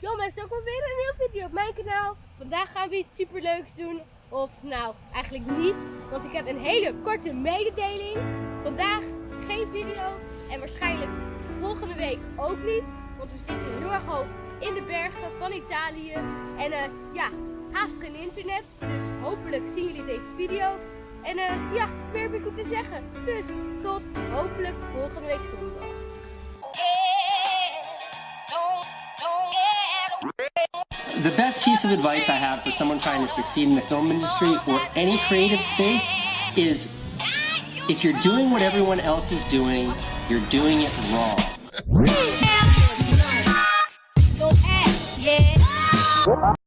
Mensen, ook weer een nieuwe video op mijn kanaal. Vandaag gaan we iets superleuks doen. Of nou, eigenlijk niet. Want ik heb een hele korte mededeling. Vandaag geen video. En waarschijnlijk volgende week ook niet. Want we zitten heel erg hoog in de bergen van Italië. En eh, ja, haast geen internet. Dus hopelijk zien jullie deze video. En eh, ja, meer heb ik niet te zeggen. Dus tot hopelijk volgende week zondag. The best piece of advice I have for someone trying to succeed in the film industry or any creative space is if you're doing what everyone else is doing, you're doing it wrong.